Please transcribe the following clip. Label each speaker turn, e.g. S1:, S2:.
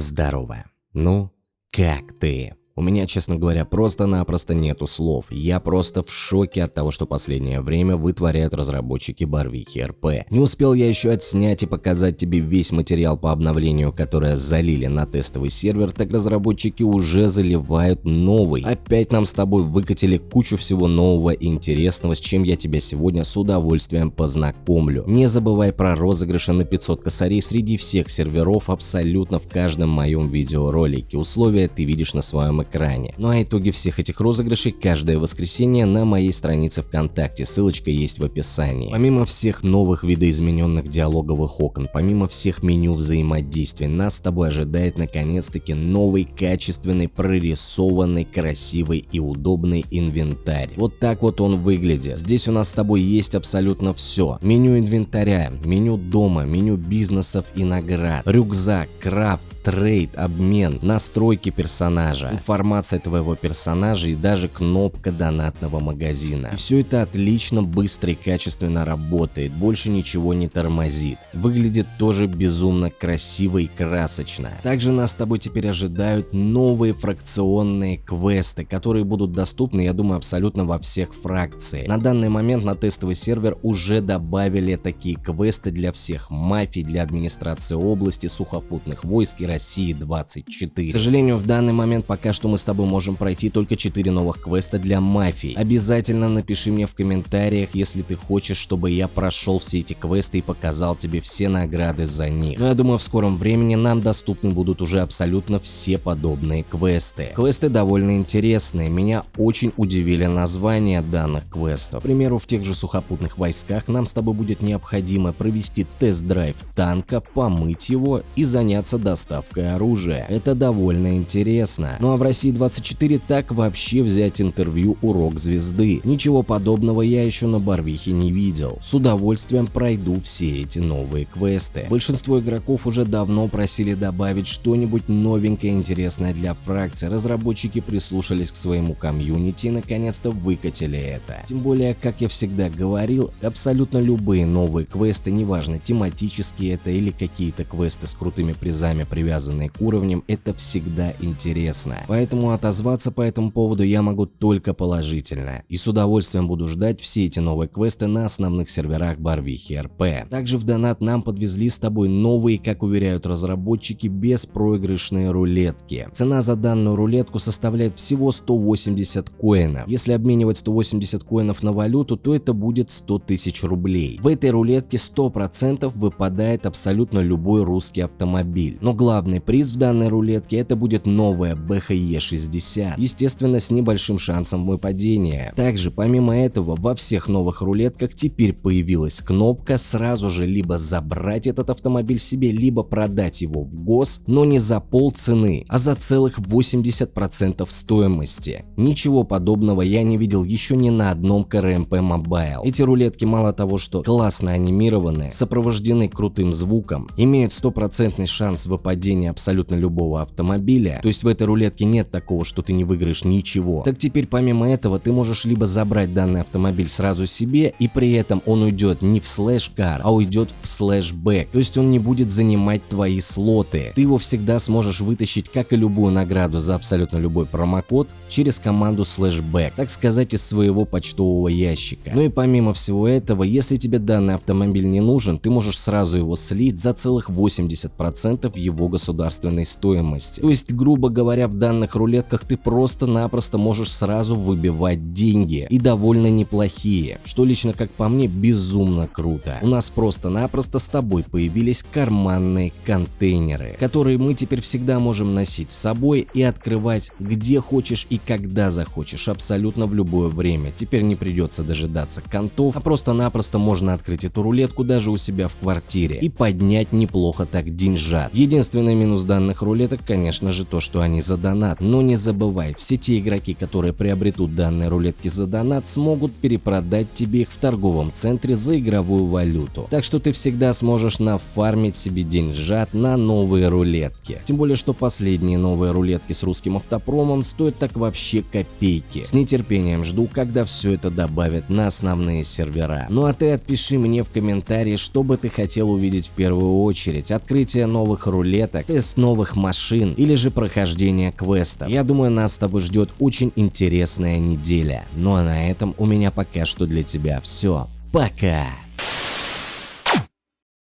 S1: Здорово. Ну, как ты? У меня, честно говоря, просто-напросто нету слов. Я просто в шоке от того, что последнее время вытворяют разработчики Барвихи РП. Не успел я еще отснять и показать тебе весь материал по обновлению, которое залили на тестовый сервер, так разработчики уже заливают новый. Опять нам с тобой выкатили кучу всего нового и интересного, с чем я тебя сегодня с удовольствием познакомлю. Не забывай про розыгрыши на 500 косарей среди всех серверов абсолютно в каждом моем видеоролике. Условия ты видишь на своем экране. Ну а итоги всех этих розыгрышей каждое воскресенье на моей странице ВКонтакте, ссылочка есть в описании. Помимо всех новых видоизмененных диалоговых окон, помимо всех меню взаимодействий, нас с тобой ожидает наконец-таки новый, качественный, прорисованный, красивый и удобный инвентарь. Вот так вот он выглядит. Здесь у нас с тобой есть абсолютно все. Меню инвентаря, меню дома, меню бизнесов и наград, рюкзак, крафт, трейд, обмен, настройки персонажа, информация твоего персонажа и даже кнопка донатного магазина. И все это отлично, быстро и качественно работает, больше ничего не тормозит. Выглядит тоже безумно красиво и красочно. Также нас с тобой теперь ожидают новые фракционные квесты, которые будут доступны, я думаю, абсолютно во всех фракциях. На данный момент на тестовый сервер уже добавили такие квесты для всех мафий, для администрации области, сухопутных войск и России 24. К сожалению, в данный момент пока что мы с тобой можем пройти только 4 новых квеста для мафии. Обязательно напиши мне в комментариях, если ты хочешь, чтобы я прошел все эти квесты и показал тебе все награды за них. Но я думаю, в скором времени нам доступны будут уже абсолютно все подобные квесты. Квесты довольно интересные, меня очень удивили названия данных квестов. К примеру, в тех же сухопутных войсках нам с тобой будет необходимо провести тест-драйв танка, помыть его и заняться доставкой доставкой оружия. Это довольно интересно. Ну а в России 24 так вообще взять интервью у рок-звезды. Ничего подобного я еще на Барвихе не видел. С удовольствием пройду все эти новые квесты. Большинство игроков уже давно просили добавить что-нибудь новенькое интересное для фракции. Разработчики прислушались к своему комьюнити и наконец-то выкатили это. Тем более, как я всегда говорил, абсолютно любые новые квесты, неважно тематические это или какие-то квесты с крутыми призами привязаны привязанные к уровням, это всегда интересно. Поэтому отозваться по этому поводу я могу только положительно. И с удовольствием буду ждать все эти новые квесты на основных серверах Барвихи РП. Также в донат нам подвезли с тобой новые, как уверяют разработчики, беспроигрышные рулетки. Цена за данную рулетку составляет всего 180 коинов. Если обменивать 180 коинов на валюту, то это будет 100 тысяч рублей. В этой рулетке 100% выпадает абсолютно любой русский автомобиль. Но главное Главный приз в данной рулетке это будет новая BHE60, естественно с небольшим шансом выпадения. Также помимо этого во всех новых рулетках теперь появилась кнопка сразу же либо забрать этот автомобиль себе, либо продать его в ГОС, но не за пол цены, а за целых 80% стоимости. Ничего подобного я не видел еще ни на одном CRMP Mobile. Эти рулетки мало того, что классно анимированы, сопровождены крутым звуком, имеют стопроцентный шанс выпадения падения абсолютно любого автомобиля, то есть в этой рулетке нет такого, что ты не выиграешь ничего, так теперь помимо этого ты можешь либо забрать данный автомобиль сразу себе и при этом он уйдет не в слэш car, а уйдет в слэш back, то есть он не будет занимать твои слоты. Ты его всегда сможешь вытащить, как и любую награду за абсолютно любой промокод, через команду слэш back, так сказать, из своего почтового ящика. Ну и помимо всего этого, если тебе данный автомобиль не нужен, ты можешь сразу его слить за целых 80% его государственной стоимости. То есть, грубо говоря, в данных рулетках ты просто-напросто можешь сразу выбивать деньги и довольно неплохие, что лично как по мне безумно круто. У нас просто-напросто с тобой появились карманные контейнеры, которые мы теперь всегда можем носить с собой и открывать где хочешь и когда захочешь, абсолютно в любое время. Теперь не придется дожидаться контов, а просто-напросто можно открыть эту рулетку даже у себя в квартире и поднять неплохо так деньжат. Единственное Единственный минус данных рулеток, конечно же, то, что они за донат, но не забывай, все те игроки, которые приобретут данные рулетки за донат, смогут перепродать тебе их в торговом центре за игровую валюту. Так что ты всегда сможешь нафармить себе деньжат на новые рулетки. Тем более, что последние новые рулетки с русским автопромом стоят так вообще копейки. С нетерпением жду, когда все это добавят на основные сервера. Ну а ты отпиши мне в комментарии, что бы ты хотел увидеть в первую очередь. Открытие новых рулеток расцветок, тест новых машин или же прохождение квеста. Я думаю, нас с тобой ждет очень интересная неделя. Ну а на этом у меня пока что для тебя все. Пока!